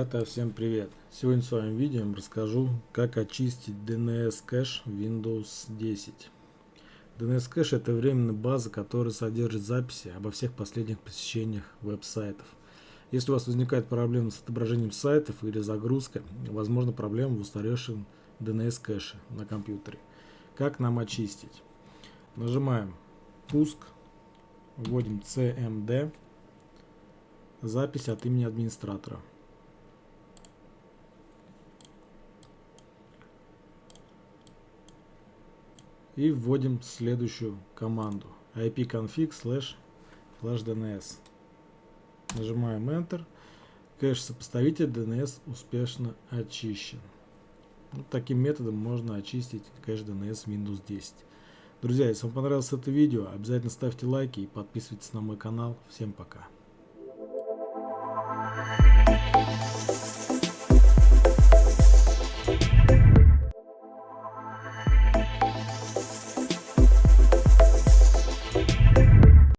Ребята, всем привет! Сегодня с вами видео расскажу, как очистить DNS кэш Windows 10. DNS кэш это временная база, которая содержит записи обо всех последних посещениях веб-сайтов. Если у вас возникает проблема с отображением сайтов или загрузкой, возможно проблема в устаревшем DNS кэше на компьютере. Как нам очистить? Нажимаем пуск, вводим cmd, запись от имени администратора. И вводим следующую команду ipconfig slash flashdns. Нажимаем Enter. Кэш-сопоставитель DNS успешно очищен. Вот таким методом можно очистить кэш DNS Windows 10. Друзья, если вам понравилось это видео, обязательно ставьте лайки и подписывайтесь на мой канал. Всем пока.